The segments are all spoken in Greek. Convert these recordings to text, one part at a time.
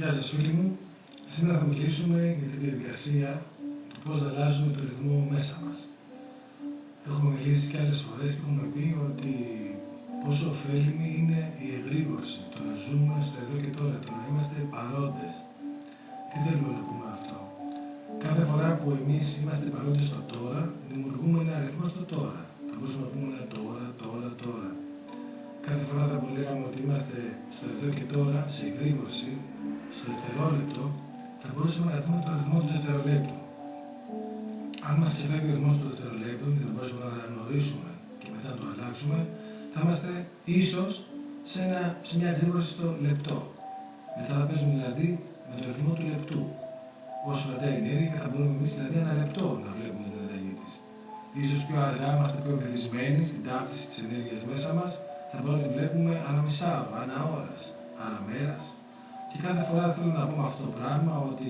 Γεια σας, φίλοι μου. Σήμερα θα μιλήσουμε για τη διαδικασία του πώς αλλάζουμε το ρυθμό μέσα μας. Έχουμε μιλήσει και άλλες φορές και έχουμε πει ότι πόσο ωφέλιμη είναι η εγρήγορση, το να ζούμε στο εδώ και τώρα, το να είμαστε παρόντες. Τι θέλουμε να πούμε αυτό; Κάθε φορά που εμείς είμαστε παρόντες στο τώρα, δημιουργούμε ένα αριθμό στο τώρα. Θα μπορούσαμε να πούμε ένα τώρα, τώρα, τώρα. Κάθε φορά θα λέγαμε ότι είμαστε στο εδώ και τώρα, σε εγρήγορση, στο δευτερόλεπτο, θα μπορούσαμε να δούμε το αριθμό του δευτερολέπτου. Αν μας ξεφεύγει ο αριθμός του δευτερολέπτου και να μπορέσουμε να αναγνωρίσουμε και μετά να το αλλάξουμε, θα είμαστε ίσως σε, σε μια εγρήγορση στο λεπτό. Μετά θα παίζουμε δηλαδή με το αριθμό του λεπτού. Όσο κρατάει η ενέργεια θα μπορούμε εμείς δηλαδή ένα λεπτό να βλέπουμε την αλλαγή της. σω πιο αργά είμαστε πιο βυθισμένοι στην ταύτιση της ενέργειας μέσα μας, θα μπορούμε να τη βλέπουμε ανά μισάωρο, ανά ώρας, ανά μέρας. Και κάθε φορά θέλω να πούμε αυτό το πράγμα ότι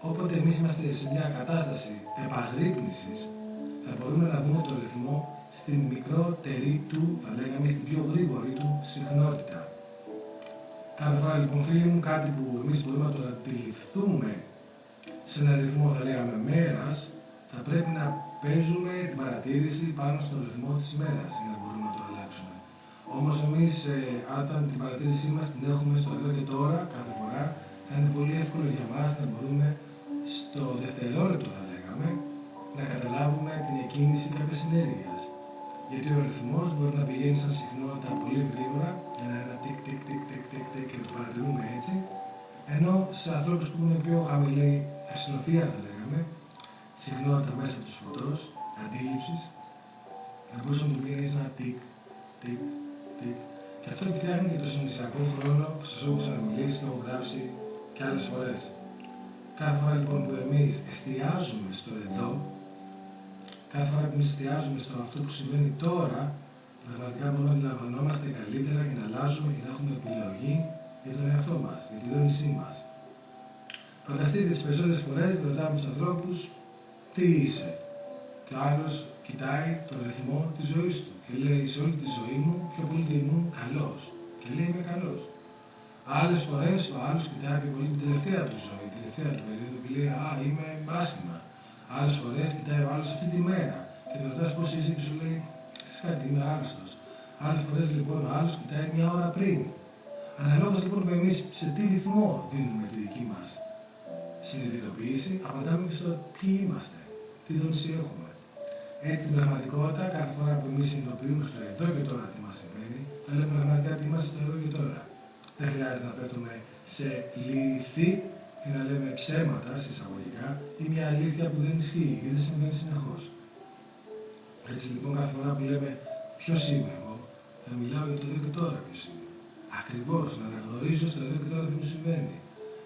όποτε εμείς είμαστε σε μια κατάσταση επαγρύπνησης, θα μπορούμε να δούμε το ρυθμό στην μικρότερη του, θα λέγαμε, στην πιο γρήγορη του συχνότητα. Κάθε φορά λοιπόν φίλοι μου κάτι που εμείς μπορούμε να το αντιληφθούμε σε ένα ρυθμό θα λέγαμε μέρας, θα πρέπει να παίζουμε την παρατήρηση πάνω στον ρυθμό της ημέρας για να Όμως εμείς ε, όταν την παρατήρησή μας την έχουμε στο εδώ και τώρα κάθε φορά θα είναι πολύ εύκολο για μας να μπορούμε στο δευτερόλεπτο θα λέγαμε να καταλάβουμε την εκκίνηση κάποιας ενέργειας. Γιατί ο ρυθμός μπορεί να πηγαίνει σαν συχνότητα πολύ γρήγορα, ένα, ένα τικ, τικ, τικ, τικ, τικ, τικ και το παρατηρούμε έτσι. Ενώ σε ανθρώπους που είναι πιο χαμηλή ευστροφία, θα λέγαμε, συχνότητα μέσα τους φωτός, αντίληψη, να μπορούσε να του πηγαίνει ένα τικ, τικ, τικ. Και αυτό φτιάχνει και το συνδυσιακό χρόνο που σας έχω ξαναμιλήσει και έχω γράψει και άλλες φορές. Κάθε φορά λοιπόν που εμείς εστιάζουμε στο εδώ, κάθε φορά που εμείς εστιάζουμε στο αυτό που συμβαίνει τώρα, πραγματικά μπορούμε να αντιλαμβανόμαστε καλύτερα και να αλλάζουμε και να έχουμε επιλογή για τον εαυτό μας, για τη δόνησή μας. Φανταστείτε τις περισσότερες φορές ρωτάμε τους ανθρώπους τι είσαι. Και ο άλλος κοιτάει το ρυθμό της ζωής του και λέει σε όλη τη ζωή μου πιο πολύ ήμουν καλός. Και λέει είμαι καλός. Άλλες φορές ο άλλος κοιτάει πιο πολύ την τελευταία του ζωή, την τελευταία του περίοδο και λέει Α, είμαι άσχημα. Άλλες φορές κοιτάει ο άλλος αυτή τη μέρα και το ρωτάς πώς είσαι και σου λέει Ξέρεις κάτι, είμαι άρρωστο. Άλλες φορές λοιπόν ο άλλος κοιτάει μια ώρα πριν. Αναλόγως λοιπόν που εμείς σε τι ρυθμό δίνουμε τη δική μας συνειδητοποίηση, απαντάμε και στο ποιοι είμαστε, τι δόνηση έχουμε. Έτσι στην πραγματικότητα, κάθε φορά που εμείς συνειδητοποιούμε στο εδώ και τώρα τι μας συμβαίνει, θα λέμε πραγματικά τι είμαστε στο εδώ και τώρα. Δεν χρειάζεται να πέφτουμε σε λύθη και να λέμε ψέματα, σε εισαγωγικά, ή μια αλήθεια που δεν ισχύει ή δεν συμβαίνει συνεχώς. Έτσι λοιπόν, κάθε φορά που λέμε ποιο είμαι εγώ, θα μιλάω για το εδώ και τώρα ποιος είμαι. Ακριβώς να αναγνωρίζω στο εδώ και τώρα τι μου συμβαίνει.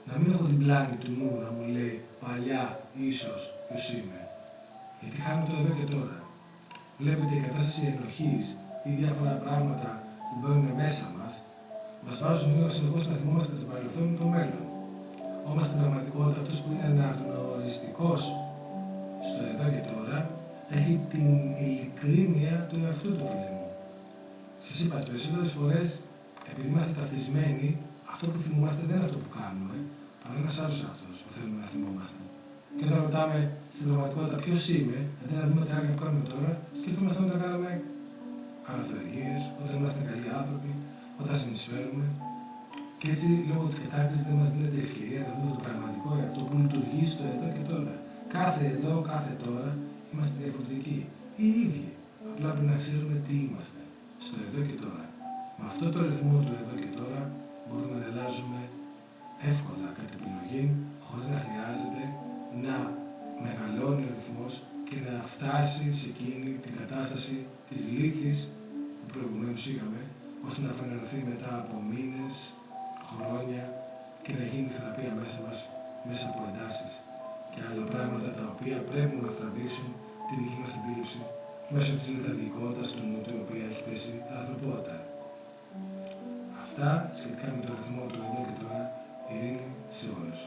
Να μην έχω την πλάνη του νου να μου λέει παλιά, ίσως ποιος είμαι. Γιατί χάνω το εδώ και τώρα. Βλέπετε η κατάσταση ενοχής ή διάφορα πράγματα που μπαίνουν μέσα μας, μας βάζουν λίγο συνεχώ να θυμόμαστε το παρελθόν και το μέλλον. Όμως στην πραγματικότητα αυτός που είναι αναγνωριστικός στο εδώ και τώρα έχει την ειλικρίνεια του εαυτού του φίλου μου. Σας είπα τις περισσότερες φορές, επειδή είμαστε ταυτισμένοι, αυτό που θυμόμαστε δεν είναι αυτό που κάνουμε, αλλά ένας άλλος αυτός που θέλουμε να θυμόμαστε. Και όταν ρωτάμε στην πραγματικότητα ποιος είμαι, αντί να δούμε τα άλλα που κάνουμε τώρα, σκεφτόμαστε όταν κάνουμε αγαθοεργίε, όταν είμαστε καλοί άνθρωποι, όταν συνεισφέρουμε. Και έτσι, λόγω της κατάκριση, δεν μας δίνεται ευκαιρία να δούμε το πραγματικό αυτό που λειτουργεί στο εδώ και τώρα. Κάθε εδώ, κάθε τώρα είμαστε διαφορετικοί. Οι ίδιοι. Απλά πρέπει να ξέρουμε τι είμαστε. Στο εδώ και τώρα. Με αυτό το ρυθμό του εδώ και τώρα μπορούμε να αλλάζουμε εύκολα κατά επιλογή, χωρίς να χρειάζεται φτάσει σε εκείνη την κατάσταση της λύθης που προηγουμένως είχαμε, ώστε να φανερωθεί μετά από μήνες, χρόνια και να γίνει θεραπεία μέσα μας, μέσα από εντάσεις και άλλα πράγματα τα οποία πρέπει να μας τραβήξουν τη δική μας αντίληψη μέσω της λιταργικότητας του νου του, η οποία έχει πέσει ανθρωπότητα. Αυτά σχετικά με το ρυθμό του εδώ και τώρα, ειρήνη σε όλους.